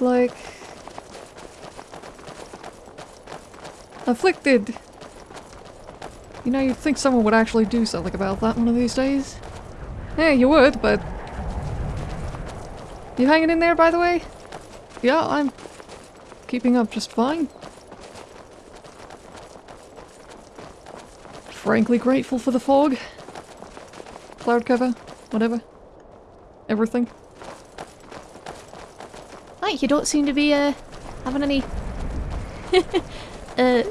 Like... Afflicted! You know, you'd think someone would actually do something about that one of these days. Yeah, you would, but... You hanging in there, by the way? Yeah, I'm keeping up just fine. Frankly grateful for the fog. Cloud cover, whatever. Everything. You don't seem to be uh, having any. uh,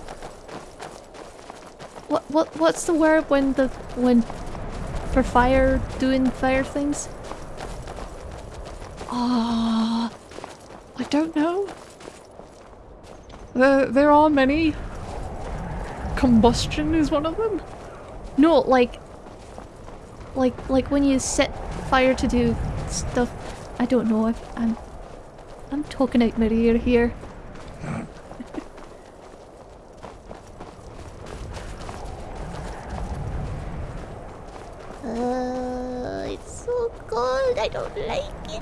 what what what's the word when the when for fire doing fire things? Ah, I don't know. There there are many. Combustion is one of them. No, like like like when you set fire to do stuff. I don't know. I've, I'm I'm talking out my ear here. uh, it's so cold. I don't like it.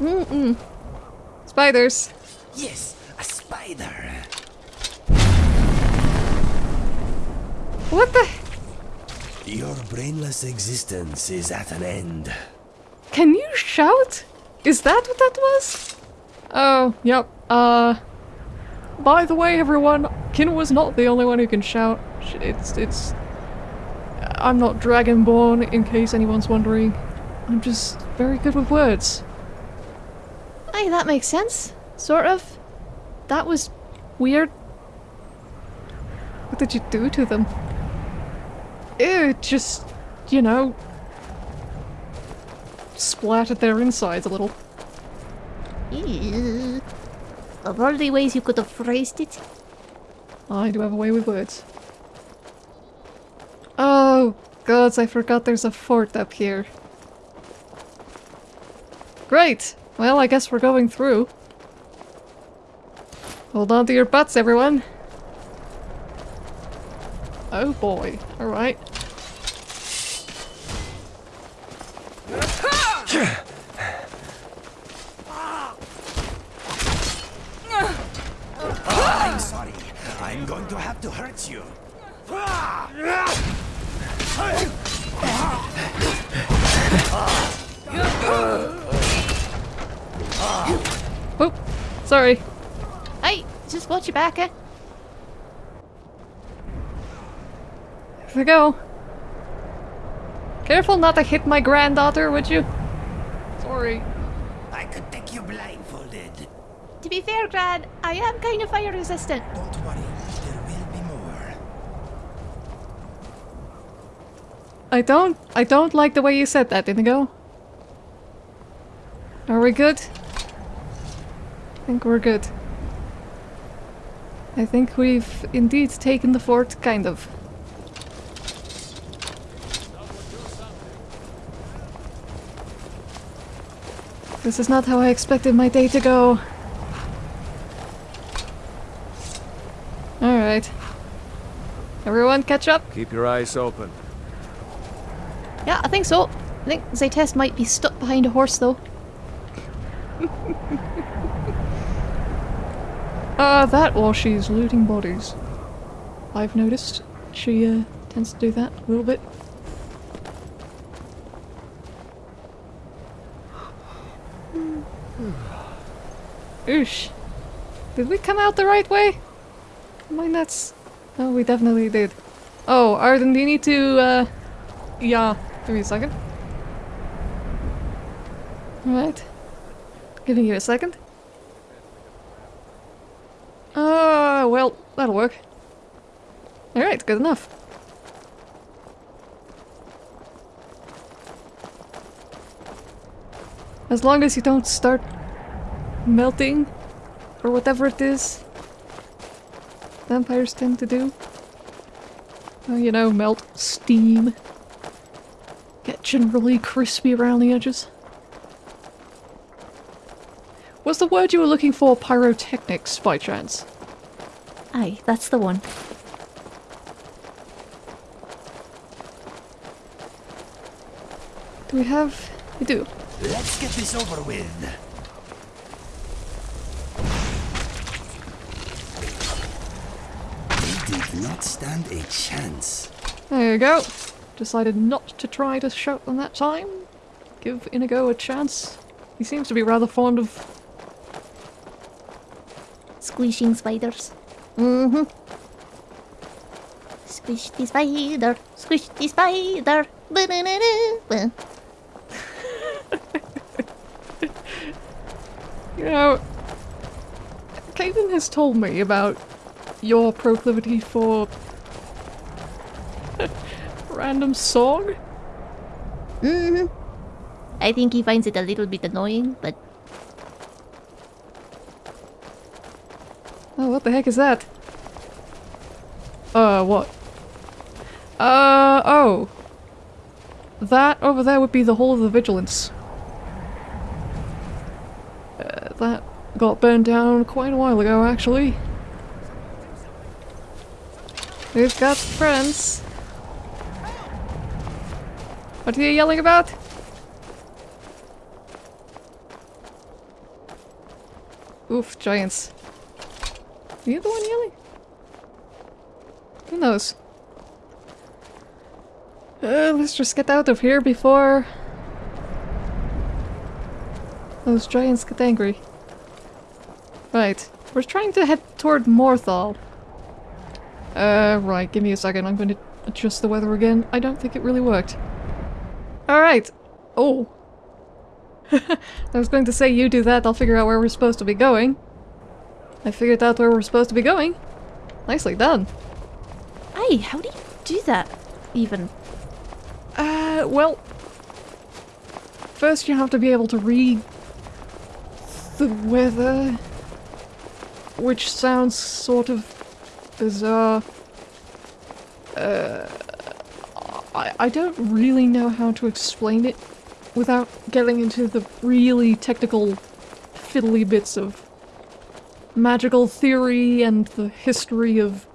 Mm-mm. Spiders. Yes, a spider. What the? Your brainless existence is at an end. Can you shout? Is that what that was? Oh, yep. Uh. By the way, everyone, Kin was not the only one who can shout. It's it's. I'm not Dragonborn, in case anyone's wondering. I'm just very good with words. Hey, that makes sense. Sort of. That was weird. What did you do to them? It just, you know, splattered their insides a little. Ew. Of all the ways you could have phrased it. I do have a way with words. Oh, gods, I forgot there's a fort up here. Great! Well, I guess we're going through. Hold on to your butts, everyone! Oh boy. Alright. I'm sorry. I'm going to have to hurt you. Oh, sorry. Hey, just watch your back, eh? Here we go. Careful not to hit my granddaughter, would you? Sorry. I could take you blindfolded. To be fair, Gran, I am kind of fire resistant. Don't worry, there will be more. I don't- I don't like the way you said that, Inigo. Are we good? I think we're good. I think we've indeed taken the fort, kind of. This is not how I expected my day to go. Alright. Everyone catch up? Keep your eyes open. Yeah, I think so. I think Zaytest might be stuck behind a horse, though. Uh, that while she's looting bodies. I've noticed. She, uh, tends to do that a little bit. Oosh. Did we come out the right way? I nuts? Oh, we definitely did. Oh, Arden, do you need to, uh... Yeah, give me a second. Alright. Giving you a second. Uh, well, that'll work. Alright, good enough. As long as you don't start melting, or whatever it is vampires tend to do. Oh, you know, melt, steam, get generally crispy around the edges. Was the word you were looking for pyrotechnics by chance? Aye, that's the one. Do we have... We do. Let's get this over with. Stand a chance. There you go. Decided not to try to shout them that time. Give Inigo a chance. He seems to be rather fond of. Squishing spiders. Mm-hmm. Squish the spider. Squish the spider. Ba-da-da-da. You know, Caitlin has told me about your proclivity for random song. Mhm. I think he finds it a little bit annoying, but Oh, what the heck is that? Uh, what? Uh, oh. That over there would be the Hall of the Vigilant. Uh, that got burned down quite a while ago, actually. We've got friends. What are you yelling about? Oof, giants. Are you the one yelling? Who knows? Uh, let's just get out of here before those giants get angry. Right, we're trying to head toward Morthal. Uh, right, give me a second, I'm going to adjust the weather again. I don't think it really worked. Alright. Oh. I was going to say you do that, I'll figure out where we're supposed to be going. I figured out where we're supposed to be going. Nicely done. Hey, how do you do that? Even. Uh, well... First you have to be able to read the weather, which sounds sort of bizarre. Uh, I, I don't really know how to explain it without getting into the really technical fiddly bits of magical theory and the history of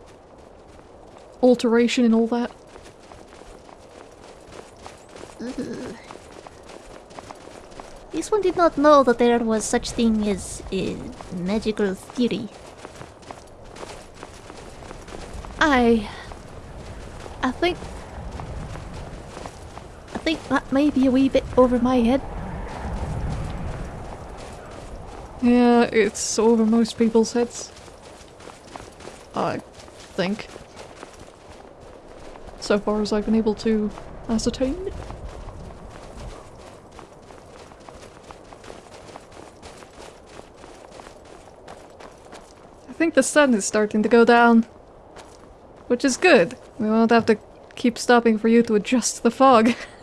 alteration and all that. This one did not know that there was such thing as a magical theory. I... I think... Think that may be a wee bit over my head. Yeah, it's over most people's heads. I think. So far as I've been able to ascertain. I think the sun is starting to go down. Which is good. We won't have to keep stopping for you to adjust the fog.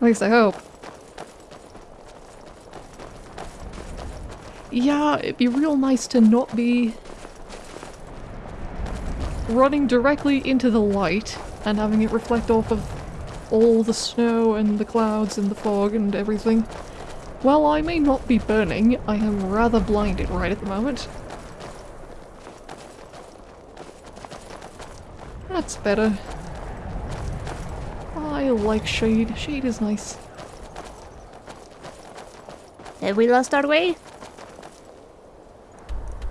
At least I hope. Yeah, it'd be real nice to not be running directly into the light and having it reflect off of all the snow and the clouds and the fog and everything. While I may not be burning, I am rather blinded right at the moment. That's better. Like shade. Shade is nice. Have we lost our way?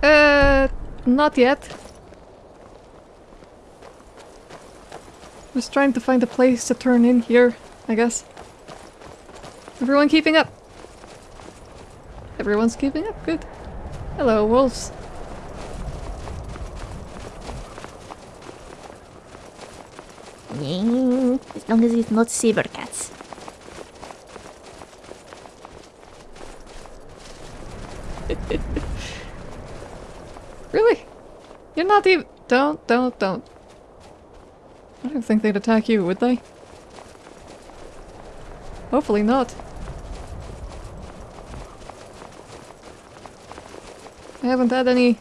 Uh, not yet. Just trying to find a place to turn in here, I guess. Everyone keeping up? Everyone's keeping up, good. Hello, wolves. As long as it's not saber cats. Really? You're not even- Don't, don't, don't. I don't think they'd attack you, would they? Hopefully not. I haven't had any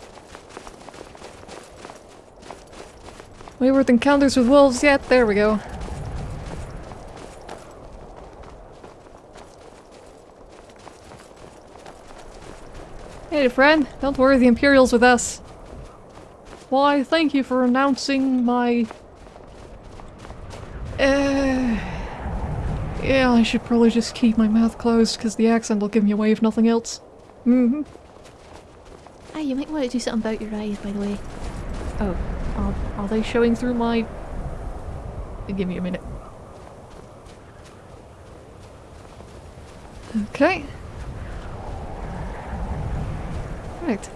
wayward encounters with wolves yet. There we go. Hey friend, don't worry, the Imperial's with us. Why, thank you for announcing my... Uh... Yeah, I should probably just keep my mouth closed because the accent will give me away if nothing else. Mm-hmm. Hey, you might want to do something about your eyes, by the way. Oh, are, are they showing through my... Give me a minute. Okay. Right.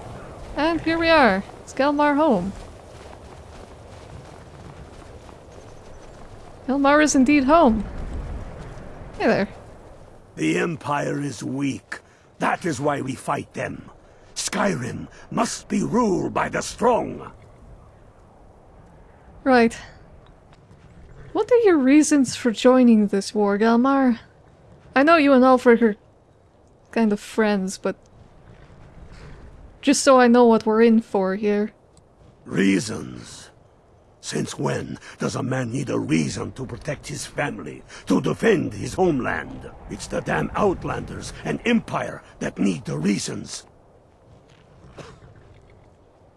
And here we are. Skelmar home. Elmar is indeed home. Hey there. The Empire is weak. That is why we fight them. Skyrim must be ruled by the strong. Right. What are your reasons for joining this war, Galmar? I know you and Alfred are kind of friends, but just so I know what we're in for here. Reasons. Since when does a man need a reason to protect his family, to defend his homeland? It's the damn Outlanders and Empire that need the reasons.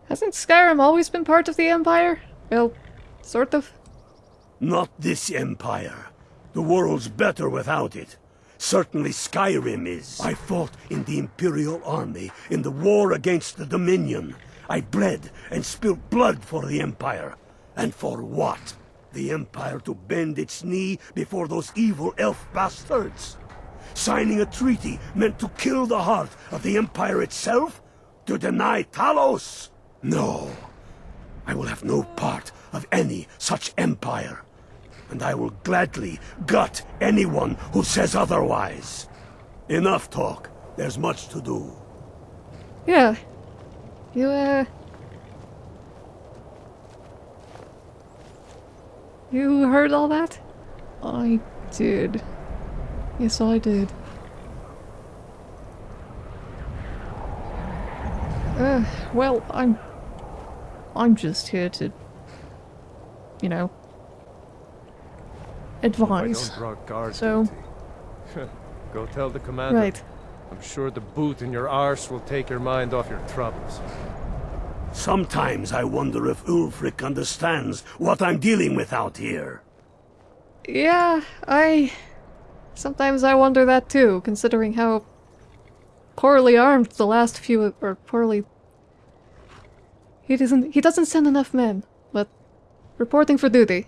Hasn't Skyrim always been part of the Empire? Well, sort of. Not this Empire. The world's better without it. Certainly Skyrim is. I fought in the Imperial Army in the war against the Dominion. I bled and spilled blood for the Empire. And for what? The Empire to bend its knee before those evil elf bastards? Signing a treaty meant to kill the heart of the Empire itself? To deny Talos? No. I will have no part of any such empire. And I will gladly gut anyone who says otherwise. Enough talk. There's much to do. Yeah. You, uh... You heard all that? I did. Yes, I did. Uh, well, I'm... I'm just here to... You know... I Advise. don't draw guards So- Go tell the commander. Right. I'm sure the boot in your arse will take your mind off your troubles. Sometimes I wonder if Ulfric understands what I'm dealing with out here. Yeah, I... Sometimes I wonder that too, considering how poorly armed the last few or poorly he doesn't he doesn't send enough men, but reporting for duty.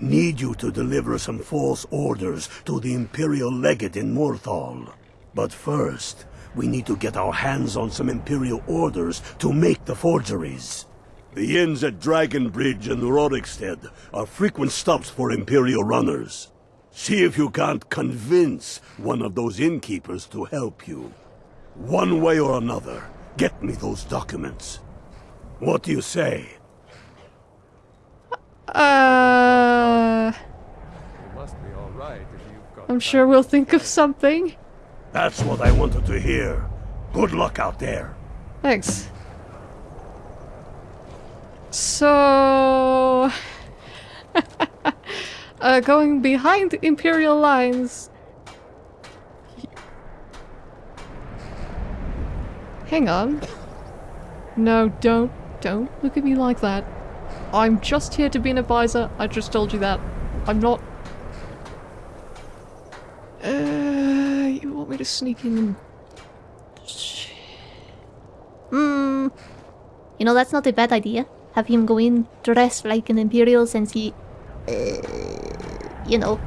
Need you to deliver some false orders to the Imperial Legate in Morthal. But first, we need to get our hands on some Imperial orders to make the forgeries. The inns at Dragon Bridge and Rorikstead are frequent stops for Imperial runners. See if you can't convince one of those innkeepers to help you. One way or another, get me those documents. What do you say? Uh, You must be all right if you've got. I'm sure we'll think of something. That's what I wanted to hear. Good luck out there. Thanks. So, uh, going behind Imperial lines. Hang on. No, don't, don't look at me like that. I'm just here to be an advisor. I just told you that. I'm not. Uh, you want me to sneak in Hmm. You know, that's not a bad idea. Have him go in dressed like an Imperial since he... Uh, you know...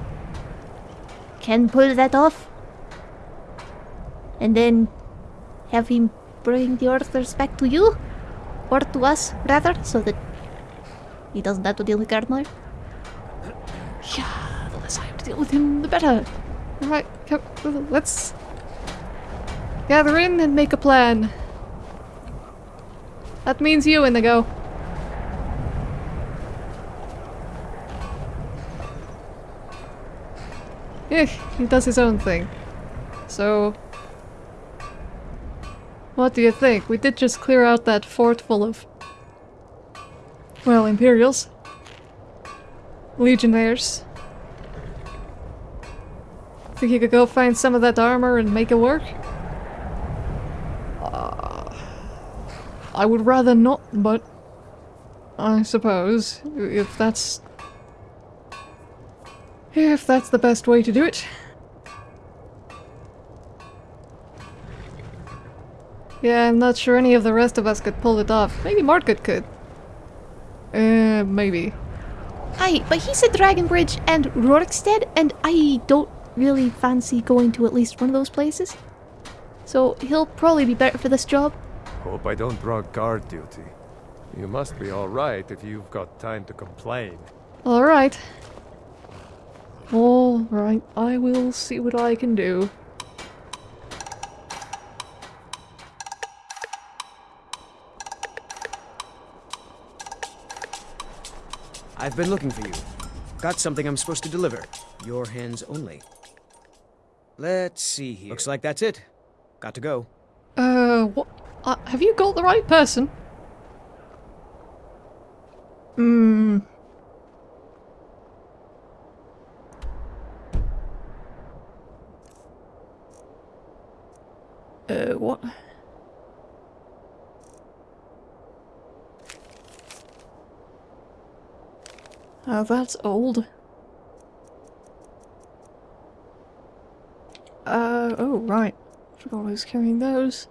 Can pull that off. And then... Have him bring the orders back to you? Or to us, rather, so that... He doesn't have to deal with Gardner. Yeah, the less I have to deal with him, the better. Alright, let's gather in and make a plan. That means you, Inigo. Yeah, he does his own thing. So... What do you think? We did just clear out that fort full of... Well, Imperials. Legionnaires. Think you could go find some of that armor and make it work? Uh, I would rather not, but I suppose if that's if that's the best way to do it. Yeah, I'm not sure any of the rest of us could pull it off. Maybe Margaret could. Uh, maybe. Aye, but he said Dragon Bridge and Rorikstead, and I don't really fancy going to at least one of those places. So he'll probably be better for this job. Hope I don't draw guard duty. You must be alright if you've got time to complain. Alright. Alright, I will see what I can do. I've been looking for you. Got something I'm supposed to deliver. Your hands only. Let's see here. Looks like that's it. Got to go. Uh, what? Uh, have you got the right person? Hmm. Uh, what? Oh, that's old. Uh, oh, right. Forgot I was carrying those.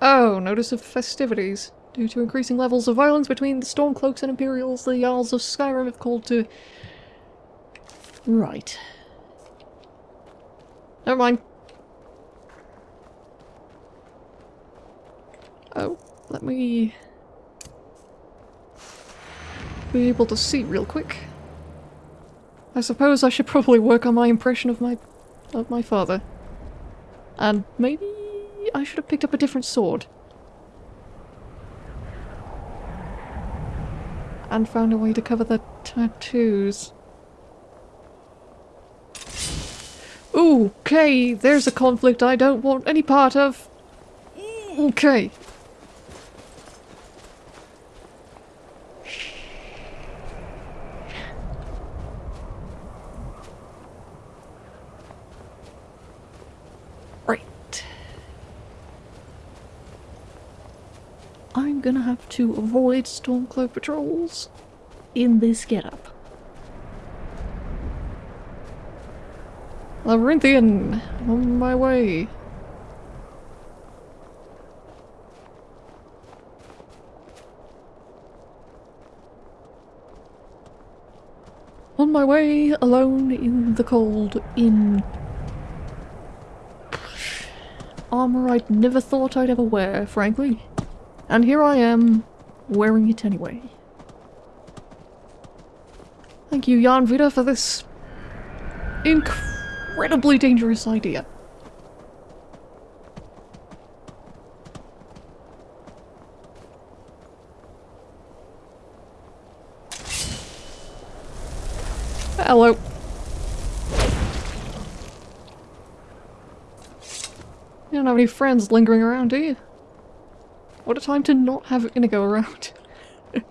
Oh, notice of festivities. Due to increasing levels of violence between the Stormcloaks and Imperials, the Jarls of Skyrim have called to... Right. Never mind. Oh, let me... be able to see real quick. I suppose I should probably work on my impression of my... of my father. And maybe I should have picked up a different sword. And found a way to cover the tattoos. Okay, there's a conflict I don't want any part of. Okay. Gonna have to avoid Stormcloak patrols in this getup. Labyrinthian! On my way. On my way, alone in the cold, in armor I'd never thought I'd ever wear, frankly. And here I am, wearing it anyway. Thank you, Jan Vida, for this incredibly dangerous idea. Hello. You don't have any friends lingering around, do you? What a time to not have Inigo around.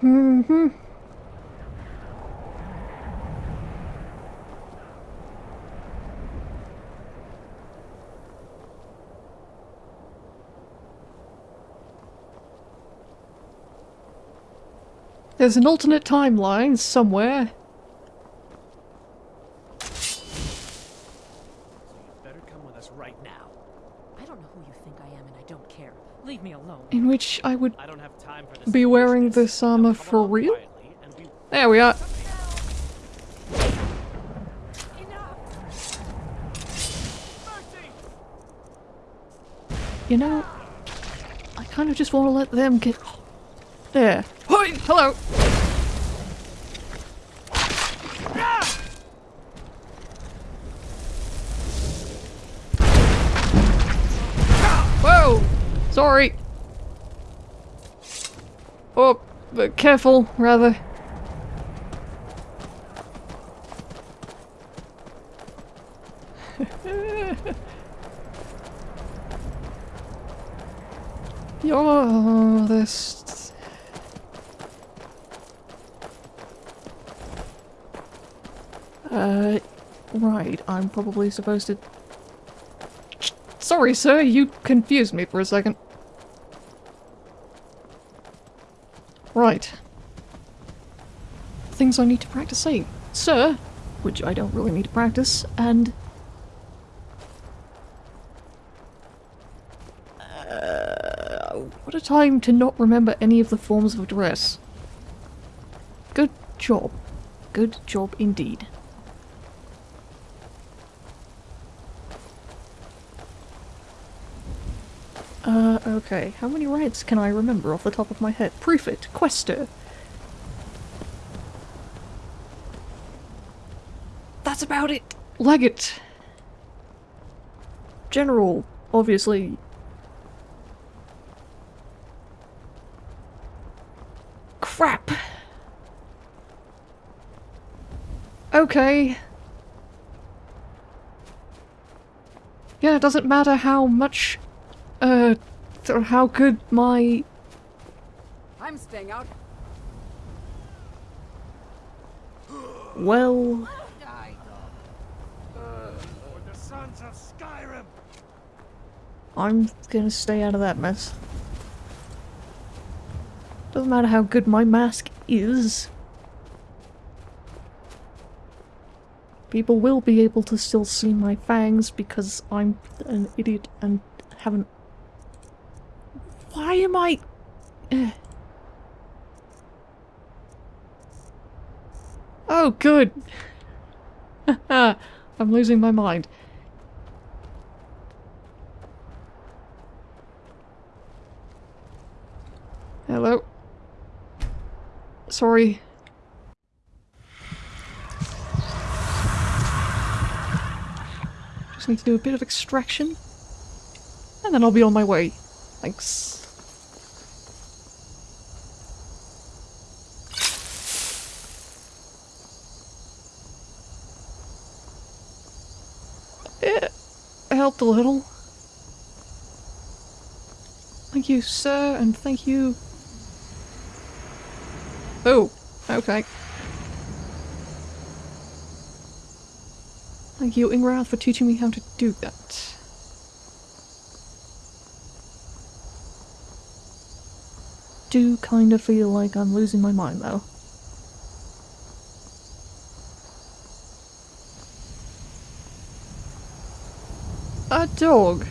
hmm There's an alternate timeline somewhere. Better come with us right now. I don't know who you think I am and I don't care. Leave me alone. In which I would I don't have time for this. be wearing foolishness. this armor Now come for along real? quietly and we- There we are. You know, I kind of just want to let them get... There. Hello! Whoa! Sorry. Oh, but careful, rather. You're this. Uh, right, I'm probably supposed to... Sorry, sir, you confused me for a second. Right. Things I need to practice saying. Sir, which I don't really need to practice, and... Uh, what a time to not remember any of the forms of address. Good job. Good job indeed. Uh, okay. How many ranks can I remember off the top of my head? Prefect, Quaestor. That's about it. Legate. General, obviously. Crap. Okay. Yeah, it doesn't matter how much uh, or how good my... I'm staying out. Well... For the sons of Skyrim! I'm gonna stay out of that mess. Doesn't matter how good my mask is. People will be able to still see my fangs because I'm an idiot and haven't... Why am I... Oh, good! I'm losing my mind. Hello. Sorry. Just need to do a bit of extraction. And then I'll be on my way. Thanks. It helped a little. Thank you, sir, and thank you. Oh, okay. Thank you, Ingrath, for teaching me how to do that. Do kind of feel like I'm losing my mind, though. Dog.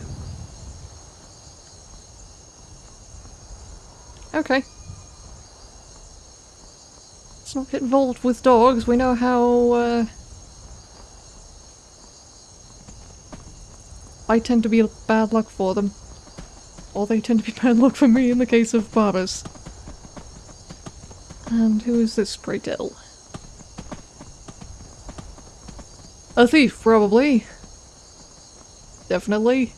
Okay. Let's not get involved with dogs. We know how, uh... I tend to be bad luck for them. Or they tend to be bad luck for me in the case of Barbas. And who is this, pray? A thief, probably. Definitely.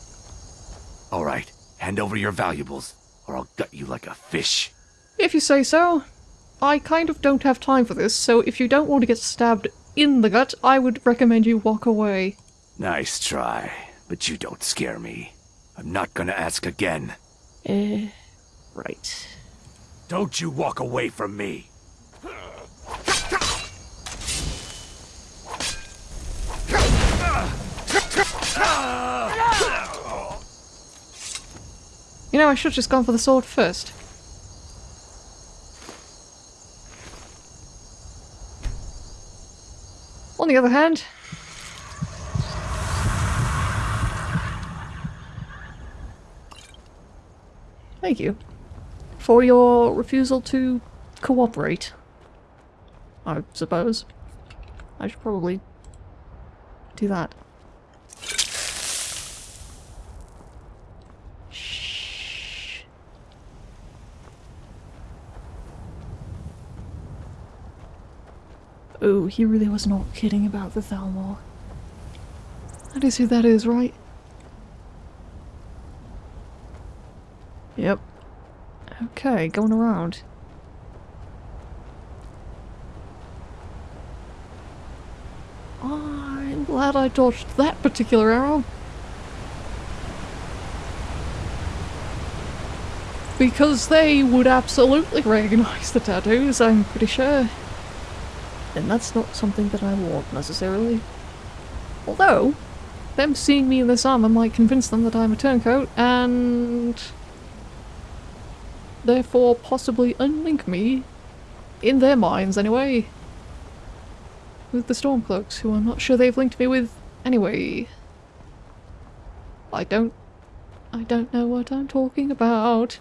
All right, hand over your valuables, or I'll gut you like a fish. If you say so. I kind of don't have time for this, so if you don't want to get stabbed in the gut, I would recommend you walk away. Nice try, but you don't scare me. I'm not gonna ask again. Eh, right. Don't you walk away from me. You know, I should have just gone for the sword first. On the other hand... Thank you. For your refusal to cooperate. I suppose. I should probably do that. Oh, he really was not kidding about the Thalmor. That is who that is, right? Yep. Okay, going around. I'm glad I dodged that particular arrow. Because they would absolutely recognize the tattoos, I'm pretty sure. And that's not something that I want, necessarily. Although, them seeing me in this armor might convince them that I'm a turncoat, and... therefore possibly unlink me, in their minds anyway, with the Stormcloaks, who I'm not sure they've linked me with anyway. I don't... I don't know what I'm talking about.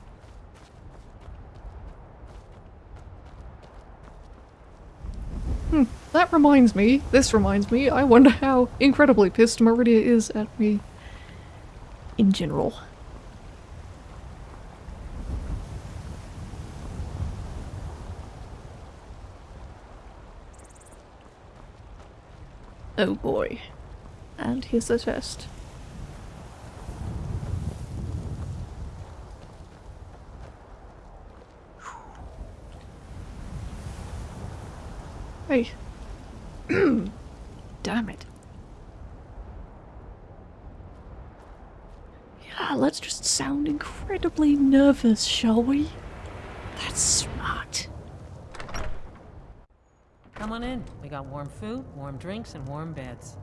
Hmm, that reminds me, this reminds me, I wonder how incredibly pissed Meridia is at me in general. Oh boy. And here's the test. Hey. Damn it. Yeah, let's just sound incredibly nervous, shall we? That's smart. Come on in. We got warm food, warm drinks, and warm beds.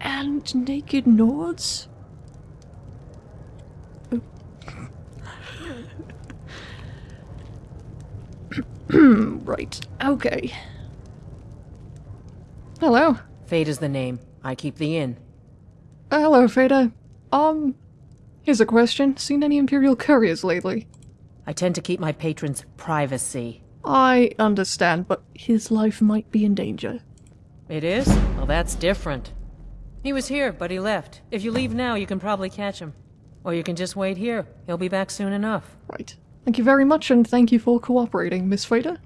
And naked Nords? right, okay. Hello. Fate is the name. I keep the inn. Uh, hello, Faida. Um, here's a question. Seen any Imperial couriers lately? I tend to keep my patrons' privacy. I understand, but his life might be in danger. It is? Well, that's different. He was here, but he left. If you leave now, you can probably catch him. Or you can just wait here. He'll be back soon enough. Right. Thank you very much, and thank you for cooperating, Miss Faida.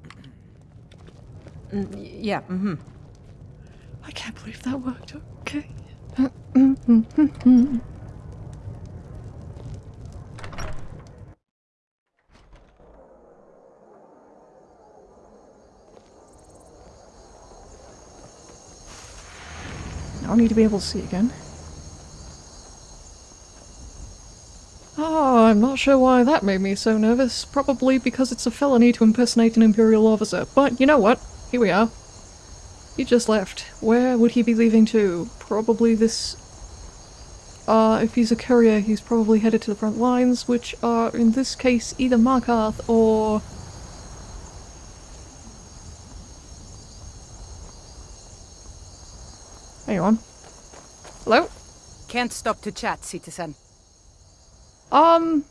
Mm, yeah, mm-hmm. I can't believe that worked. Okay. Now I need to be able to see again. Oh, I'm not sure why that made me so nervous. Probably because it's a felony to impersonate an Imperial officer. But you know what? Here we are. He just left. Where would he be leaving to? Probably this... Uh, if he's a courier, he's probably headed to the front lines, which are, in this case, either Markarth or... Hang on. Hello? Can't stop to chat, citizen. Um...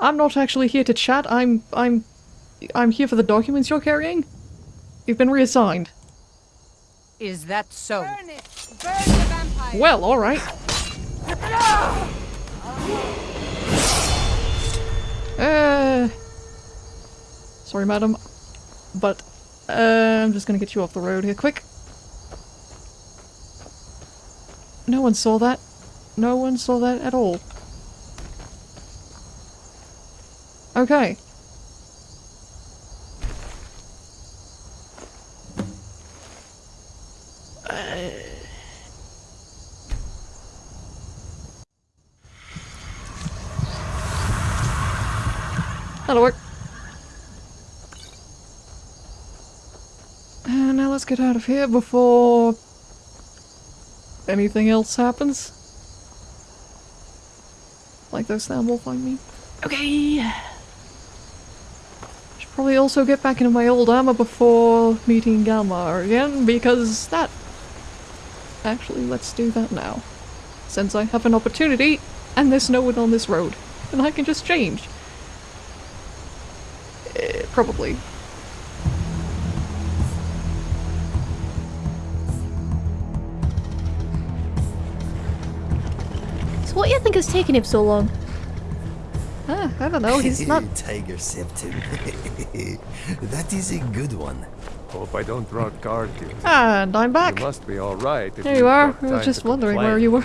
I'm not actually here to chat, I'm... I'm... I'm here for the documents you're carrying. You've been reassigned. Is that so? Burn it! Burn the vampire! Well, alright. Uh... Sorry, madam. But, uh, I'm just gonna get you off the road here quick. No one saw that. No one saw that at all. Okay. That'll work. And now let's get out of here before anything else happens. Like those sound will find me. Okay. Should probably also get back into my old armor before meeting Galmar again, because that... Actually, let's do that now. Since I have an opportunity, and there's no one on this road. And I can just change. Probably. So what do you think is taking him so long? Ah, I don't know, he's not... Tiger septum. that is a good one. Hope I don't draw guard duty. And I'm back! You must be alright if There you've are. I was just to wondering where you were.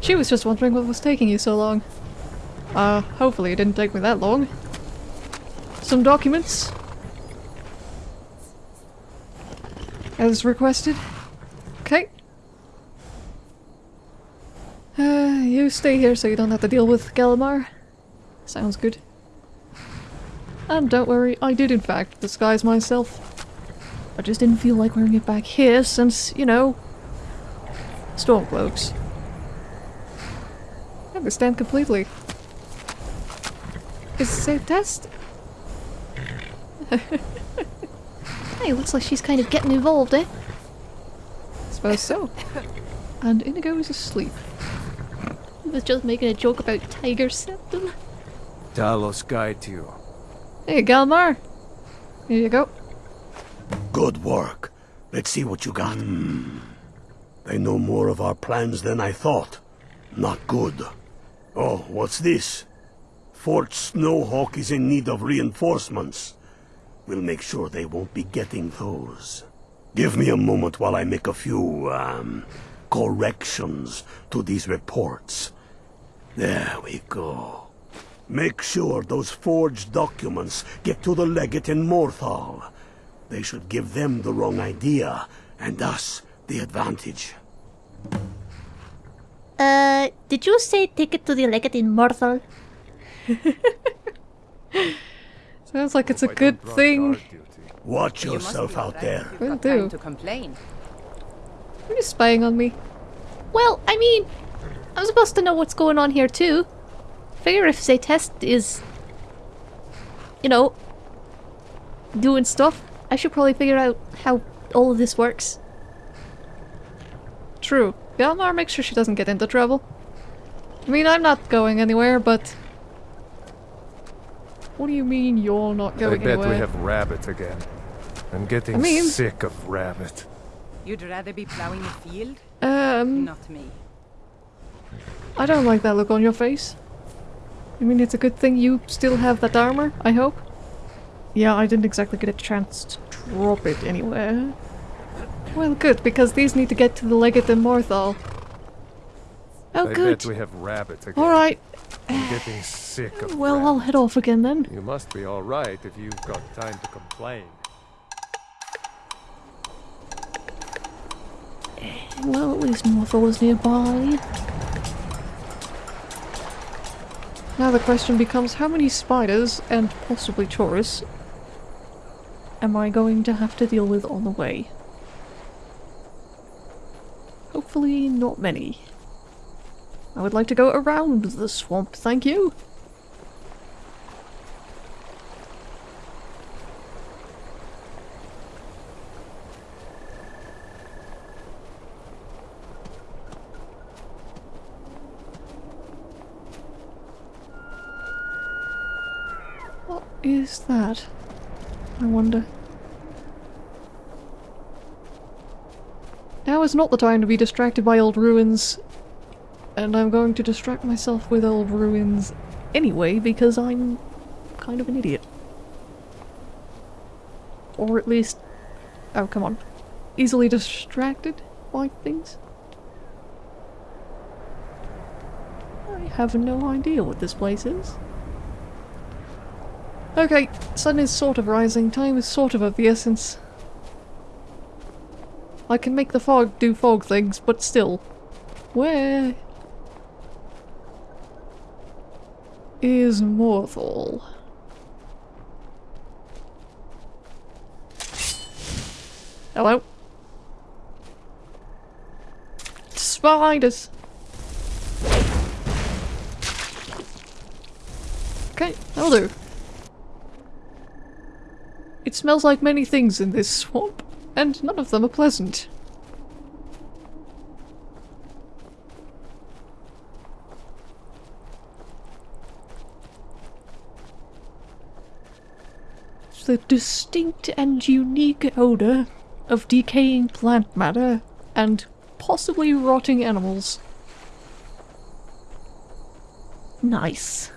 She was just wondering what was taking you so long. Uh, hopefully it didn't take me that long. Some documents. As requested. Okay. Uh, you stay here so you don't have to deal with Galmar. Sounds good. And don't worry, I did in fact disguise myself. I just didn't feel like wearing it back here since, you know, Stormcloaks. I understand completely. Is it a test? Hey, looks like she's kind of getting involved, eh? I suppose so. And Inigo is asleep. He was just making a joke about Tiber Septim. Talos guide you. Hey, Galmar. Here you go. Good work. Let's see what you got. They know more of our plans than I thought. Not good. Oh, what's this? Fort Snowhawk is in need of reinforcements. We'll make sure they won't be getting those. Give me a moment while I make a few, um, corrections to these reports. There we go. Make sure those forged documents get to the legate in Morthal. They should give them the wrong idea, and us the advantage. Uh, did you say take it to the legate in Morthal? Sounds like it's a good thing. Watch yourself be out there. You've Will do. time to complain. Are you spying on me? Well, I mean, I'm supposed to know what's going on here too. Figure if Zaytest is, you know, doing stuff, I should probably figure out how all of this works. True. Galmar makes sure she doesn't get into trouble. I mean, I'm not going anywhere, but... What do you mean you're not going anywhere? I going bet anywhere? we have Rabbit again. I'm getting I mean- sick of Rabbit. You'd rather be plowing the field? Um, Not me. I don't like that look on your face. I mean, it's a good thing you still have that armor, I hope. Yeah, I didn't exactly get a chance to drop it anywhere. Well, good, because these need to get to the Legate in Morthal. Oh, I good. bet we have Rabbit again. Alright, I'm getting sick of well, I'll head off again then. You must be alright if you've got time to complain. Eh, well, at least Morthal is nearby. Now the question becomes how many spiders, and possibly Taurus, am I going to have to deal with on the way? Hopefully not many. I would like to go around the swamp, thank you. What is that? I wonder. Now is not the time to be distracted by old ruins. And I'm going to distract myself with old ruins anyway because I'm kind of an idiot. Or at least... Oh, come on. Easily distracted by things? I have no idea what this place is. Okay, sun is sort of rising, time is sort of of the essence. I can make the fog do fog things, but still. Where is Morthal? Hello? Spiders! Okay, that'll do. It smells like many things in this swamp, and none of them are pleasant. The distinct and unique odor of decaying plant matter and possibly rotting animals. Nice.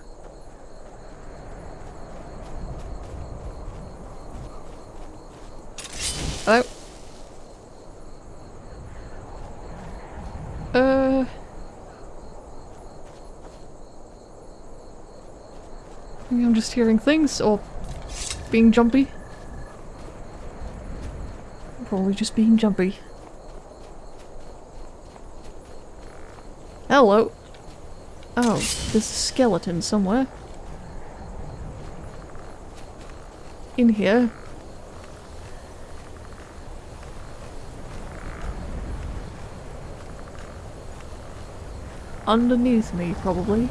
Hello? Uh... I'm just hearing things, or being jumpy. Probably just being jumpy. Hello. Oh, there's a skeleton somewhere. In here. Underneath me, probably.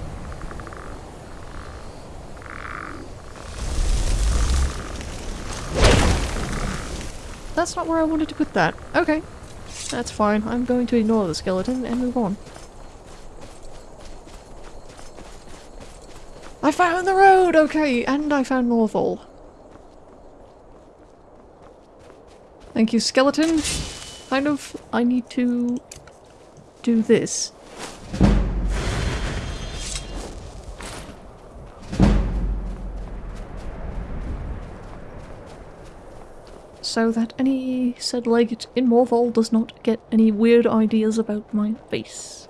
That's not where I wanted to put that. Okay. That's fine. I'm going to ignore the skeleton and move on. I found the road! Okay, and I found Morthal. Thank you, skeleton. Kind of, I need to do this. So that any said legate in Morthal does not get any weird ideas about my face.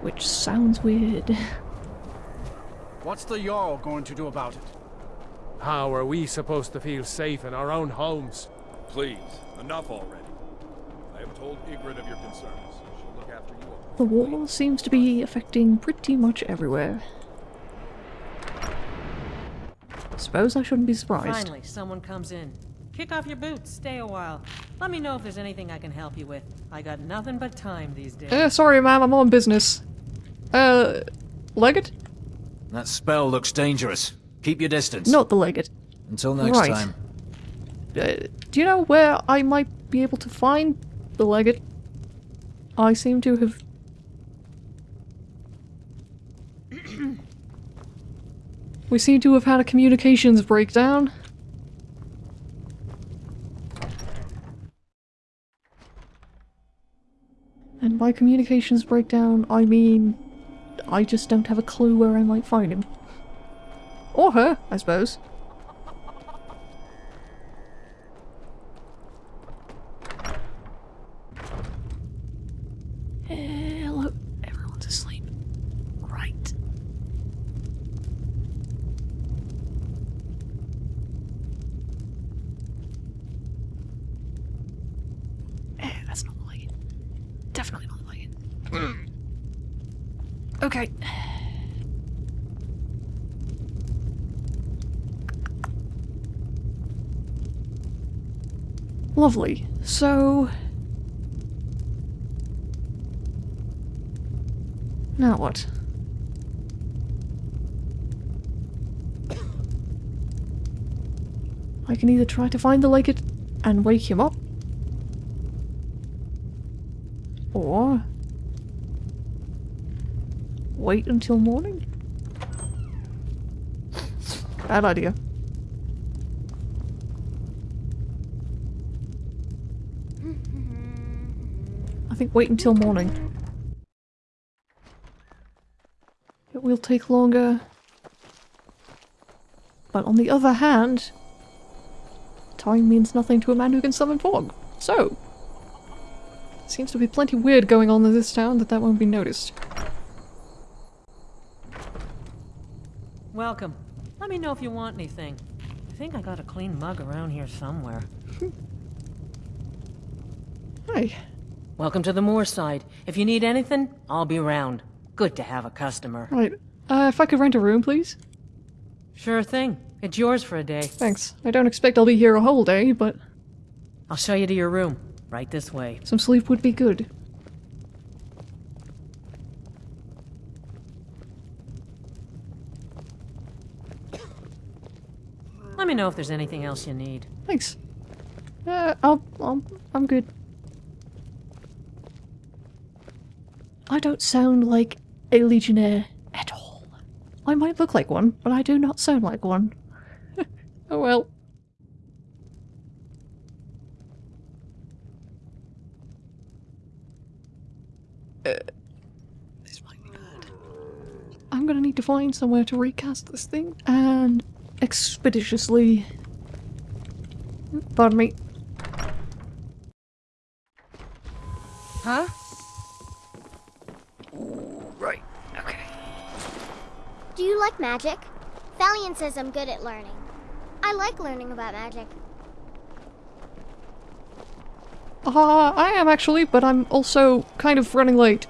Which sounds weird. What's the Jarl going to do about it? How are we supposed to feel safe in our own homes? Please, enough already. I have told Idgrod of your concerns. She'll look after you all. The war seems to be affecting pretty much everywhere. Suppose I shouldn't be surprised. Finally, someone comes in. Kick off your boots, stay a while. Let me know if there's anything I can help you with. I got nothing but time these days. Uh, sorry ma'am, I'm on business. Uh, legate? That spell looks dangerous. Keep your distance. Not the legate. Until next Right. time. Uh, do you know where I might be able to find the legate? I seem to have... we seem to have had a communications breakdown. And by communications breakdown, I mean... I just don't have a clue where I might find him. Or her, I suppose. Hello. Everyone's asleep. Right. Eh, that's not like it. Definitely not like it. okay. Lovely. So... Now what? I can either try to find the legate and wake him up, or wait until morning. Bad idea. Think wait until morning. It will take longer. But on the other hand, time means nothing to a man who can summon fog. So, seems to be plenty weird going on in this town that that won't be noticed. Welcome. Let me know if you want anything. I think I got a clean mug around here somewhere. Hi. Welcome to the Moorside. If you need anything, I'll be around. Good to have a customer. Right. Uh, if I could rent a room, please? Sure thing. It's yours for a day. Thanks. I don't expect I'll be here a whole day, but I'll show you to your room. Right this way. some sleep would be good. Let me know if there's anything else you need. Thanks. Uh, I'll, I'll, I'm good. I don't sound like a legionnaire at all. I might look like one, but I do not sound like one. oh well. Uh, this might be bad. I'm gonna need to find somewhere to recast this thing and expeditiously. Pardon me. Magic? Falion says I'm good at learning. I like learning about magic. Uh, I am actually, but I'm also kind of running late.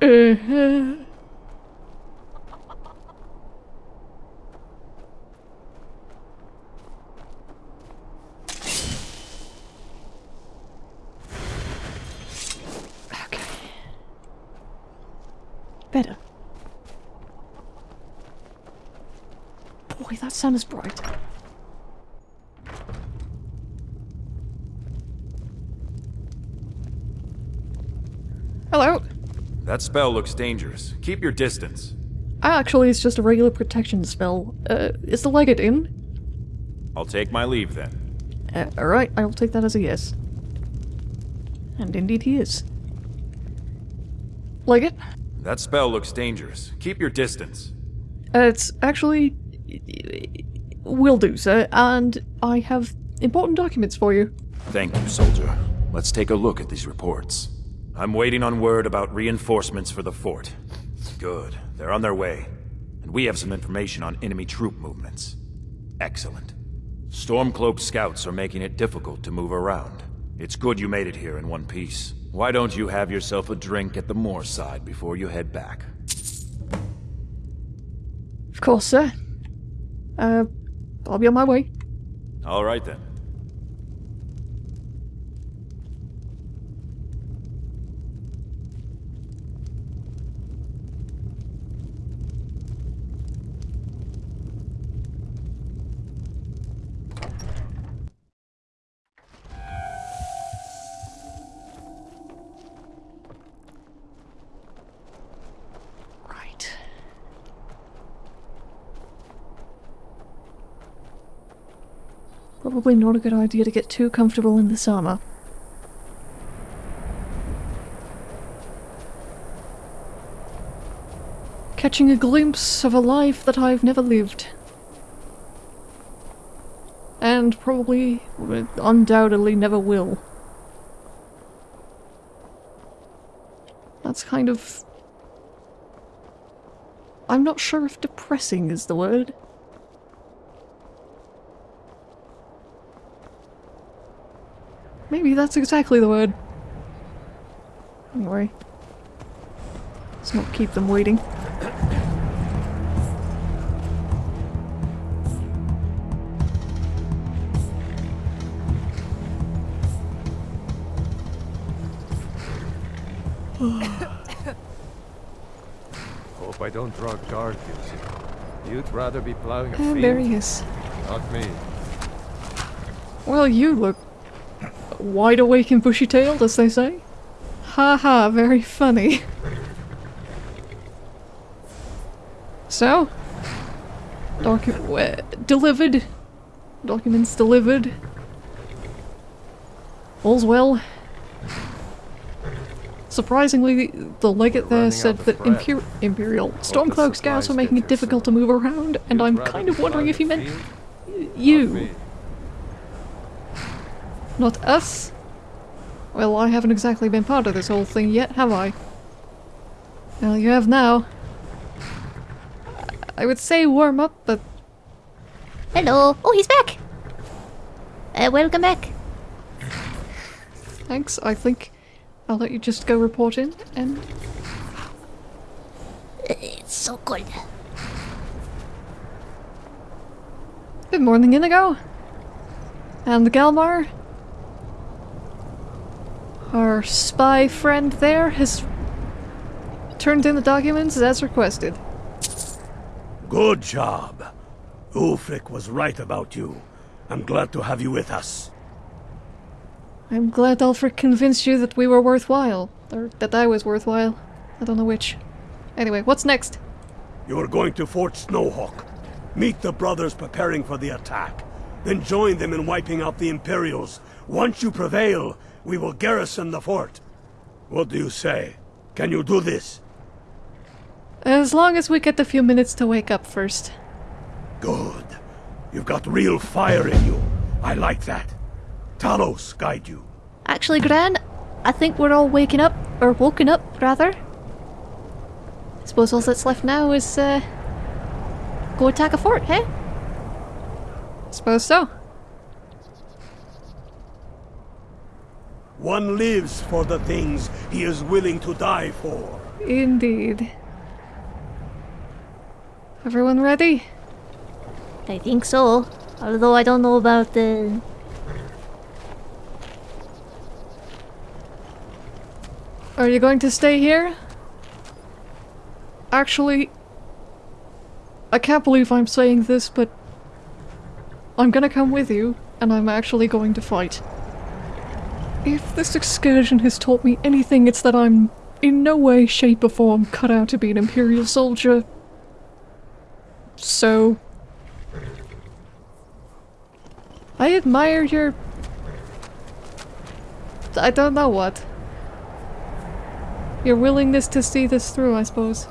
Uh, okay. sun is bright. Hello. That spell looks dangerous. Keep your distance. Actually, it's just a regular protection spell. Uh, is the legate in? I'll take my leave then. Uh, Alright, I will take that as a yes. And indeed he is. Legate? That spell looks dangerous. Keep your distance. Uh, it's actually Will do, sir, and I have important documents for you. Thank you, soldier. Let's take a look at these reports. I'm waiting on word about reinforcements for the fort. Good. They're on their way. And we have some information on enemy troop movements. Excellent. Stormcloak scouts are making it difficult to move around. It's good you made it here in one piece. Why don't you have yourself a drink at the moor side before you head back? Of course, sir. Uh, I'll be on my way. All right then. Probably not a good idea to get too comfortable in this armor. Catching a glimpse of a life that I've never lived. And probably, uh, undoubtedly, never will. That's kind of I'm not sure if depressing is the word. Maybe that's exactly the word. Anyway. Let's not keep them waiting. Hope I don't draw guard. You'd rather be plowing a Ah, field. there he is. Not me. Well, you look wide awake and bushy-tailed, as they say. Ha ha, very funny. so, docu- uh, delivered. Documents delivered. All's well. Surprisingly, the legate there said that. Imper- Imperial Stormcloak scouts are making it difficult to move around, and I'm kind of wondering if he meant you. Not us? Well, I haven't exactly been part of this whole thing yet, have I? Well, you have now. I would say warm up, but Hello. Oh, he's back. Uh, welcome back. thanks. I think I'll let you just go report in, and It's so cold. good morning, Inigo. And Galmar. Our spy friend there has turned in the documents as requested. Good job. Ulfric was right about you. I'm glad to have you with us. I'm glad Ulfric convinced you that we were worthwhile. Or that I was worthwhile. I don't know which. Anyway, what's next? You're going to Fort Snowhawk. Meet the brothers preparing for the attack. Then join them in wiping out the Imperials. Once you prevail, we will garrison the fort. What do you say? Can you do this? As long as we get a few minutes to wake up first. Good. You've got real fire in you. I like that. Talos guide you. Actually, Gran, I think we're all waking up, or woken up, rather. I Suppose all that's left now is, uh... Go attack a fort, hey? Suppose so. One lives for the things he is willing to die for. Indeed. Everyone ready? I think so. Although I don't know about the... Are you going to stay here? Actually, I can't believe I'm saying this, but I'm gonna come with you, and I'm actually going to fight. If this excursion has taught me anything, it's that I'm in no way, shape, or form cut out to be an Imperial soldier. So. I admire your. I don't know what. Your willingness to see this through, I suppose.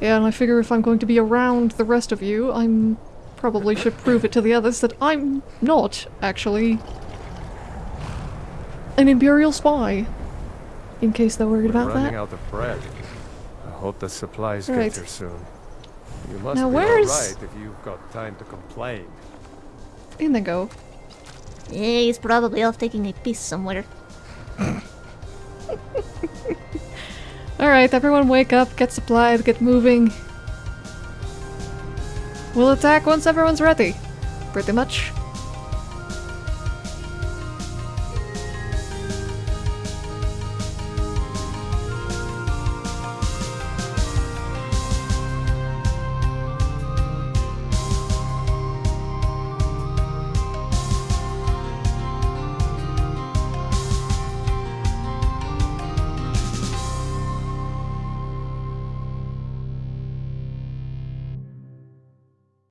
Yeah, and I figure if I'm going to be around the rest of you, I'm probably should prove it to the others that I'm not, actually, an Imperial spy. In case they're worried We're about running that. out of bread. I hope the supplies Right. get here soon. You must Now be where's- alright if you've got time to complain. In they go. Yeah, he's probably off taking a piss somewhere. Alright, everyone wake up, get supplied, get moving. We'll attack once everyone's ready. Pretty much.